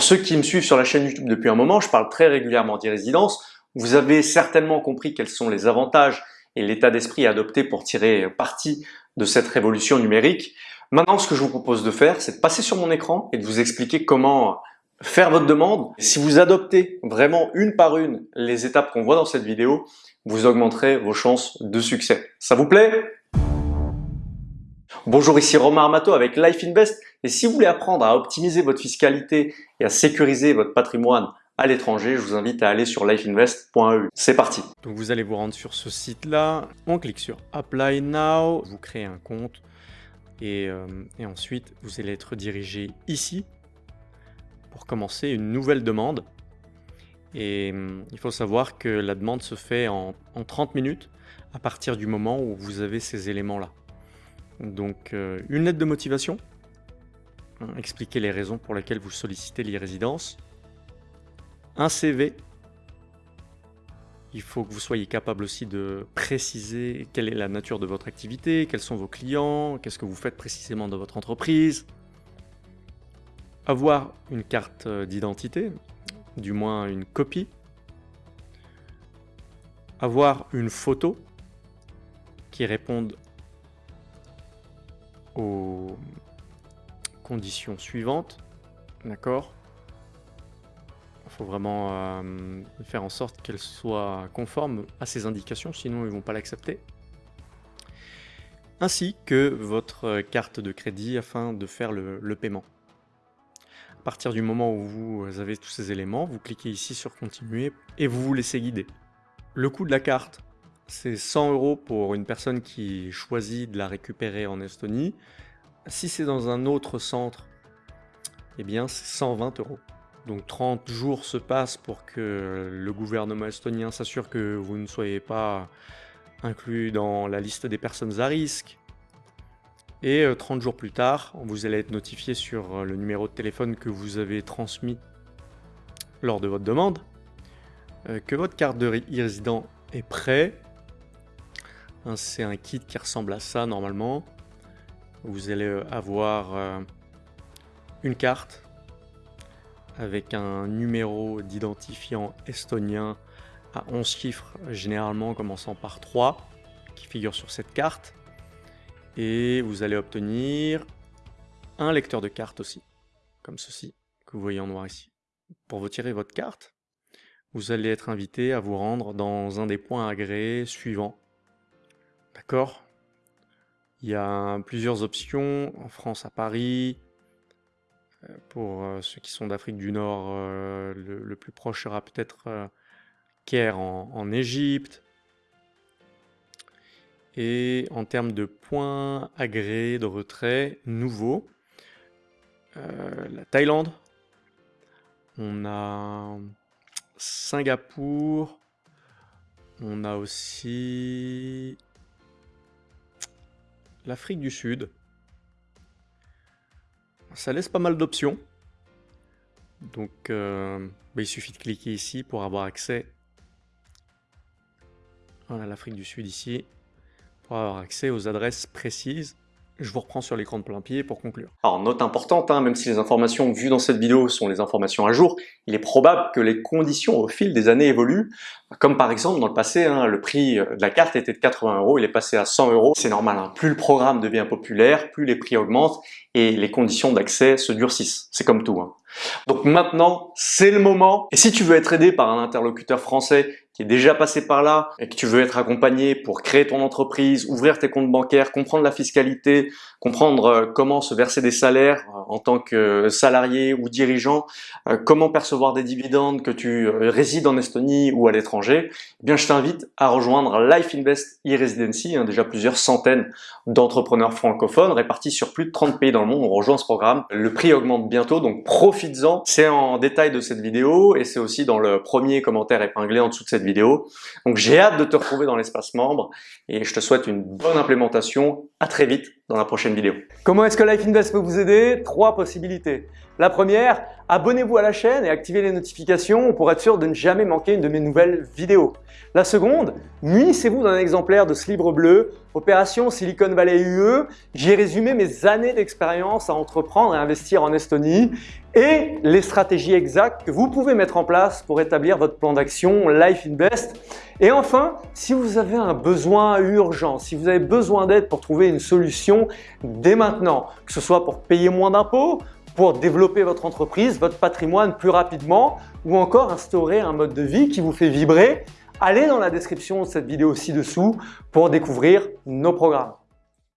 Pour ceux qui me suivent sur la chaîne YouTube depuis un moment, je parle très régulièrement d'e-résidence. Vous avez certainement compris quels sont les avantages et l'état d'esprit adopté pour tirer parti de cette révolution numérique. Maintenant, ce que je vous propose de faire, c'est de passer sur mon écran et de vous expliquer comment faire votre demande. Si vous adoptez vraiment une par une les étapes qu'on voit dans cette vidéo, vous augmenterez vos chances de succès. Ça vous plaît? Bonjour, ici Romain Armato avec Life Invest et si vous voulez apprendre à optimiser votre fiscalité et à sécuriser votre patrimoine à l'étranger, je vous invite à aller sur lifeinvest.eu. C'est parti Donc vous allez vous rendre sur ce site-là, on clique sur Apply Now, vous créez un compte et, euh, ensuite vous allez être dirigé ici pour commencer une nouvelle demande. Et hum, il faut savoir que la demande se fait en, 30 minutes à partir du moment où vous avez ces éléments-là. Donc euh, une lettre de motivation, hein, expliquer les raisons pour lesquelles vous sollicitez l'e-résidence, un CV, il faut que vous soyez capable aussi de préciser quelle est la nature de votre activité, quels sont vos clients, qu'est-ce que vous faites précisément dans votre entreprise, avoir une carte euh, d'identité, du moins une copie, avoir une photo qui réponde aux conditions suivantes, d'accord? Il faut vraiment euh, faire en sorte qu'elle soit conforme à ces indications, sinon ils ne vont pas l'accepter. Ainsi que votre carte de crédit afin de faire le paiement. À partir du moment où vous avez tous ces éléments, vous cliquez ici sur continuer et vous vous laissez guider. Le coût de la carte, c'est 100 euros pour une personne qui choisit de la récupérer en Estonie. Si c'est dans un autre centre, eh bien c'est 120 euros. Donc 30 jours se passent pour que le gouvernement estonien s'assure que vous ne soyez pas inclus dans la liste des personnes à risque, et 30 euh, jours plus tard, vous allez être notifié sur euh, le numéro de téléphone que vous avez transmis lors de votre demande, euh, que votre carte de e-résident est prêt. Hein, c'est un kit qui ressemble à ça normalement. Vous allez avoir une carte avec un numéro d'identifiant estonien à 11 chiffres, généralement commençant par 3, qui figure sur cette carte. Et vous allez obtenir un lecteur de carte aussi, comme ceci, que vous voyez en noir ici. Pour retirer votre carte, vous allez être invité à vous rendre dans un des points agréés suivants. Il y a plusieurs options, en France à Paris, euh, pour euh, ceux qui sont d'Afrique du Nord, euh, le, plus proche sera peut-être Caire en Égypte, et en termes de points agréés de retrait nouveaux, la Thaïlande, on a Singapour, on a aussi l'Afrique du Sud. Ça laisse pas mal d'options. Donc euh, bah, il suffit de cliquer ici pour avoir accès à l'Afrique du Sud ici avoir accès aux adresses précises. Je vous reprends sur l'écran de plein pied pour conclure. Alors note importante, hein, même si les informations vues dans cette vidéo sont les informations à jour, il est probable que les conditions au fil des années évoluent, comme par exemple dans le passé, hein, le prix de la carte était de 80 euros, il est passé à 100 euros. C'est normal, hein. plus le programme devient populaire, plus les prix augmentent et les conditions d'accès se durcissent. C'est comme tout. Donc maintenant, c'est le moment. Et si tu veux être aidé par un interlocuteur français qui est déjà passé par là et que tu veux être accompagné pour créer ton entreprise, ouvrir tes comptes bancaires, comprendre la fiscalité, comprendre euh, comment se verser des salaires en tant que salarié ou dirigeant, euh, comment percevoir des dividendes, que tu résides en Estonie ou à l'étranger, eh bien je t'invite à rejoindre Life Invest e-Residency, hein, déjà plusieurs centaines d'entrepreneurs francophones répartis sur plus de 30 pays dans le monde ont rejoint ce programme. Le prix augmente bientôt, donc profites-en. C'est en détail de cette vidéo et c'est aussi dans le premier commentaire épinglé en dessous de cette vidéo. Donc j'ai hâte de te retrouver dans l'espace membre et je te souhaite une bonne implémentation. À très vite dans la prochaine vidéo. Comment est-ce que Life Invest peut vous aider? Possibilités. La première, abonnez-vous à la chaîne et activez les notifications pour être sûr de ne jamais manquer une de mes nouvelles vidéos. La seconde, munissez-vous d'un exemplaire de ce livre bleu Opération Silicon Valley UE, j'ai résumé mes années d'expérience à entreprendre et investir en Estonie et les stratégies exactes que vous pouvez mettre en place pour établir votre plan d'action Life Invest. Et enfin, si vous avez un besoin urgent, si vous avez besoin d'aide pour trouver une solution dès maintenant, que ce soit pour payer moins d'impôts, pour développer votre entreprise, votre patrimoine plus rapidement ou encore instaurer un mode de vie qui vous fait vibrer, allez dans la description de cette vidéo ci-dessous pour découvrir nos programmes.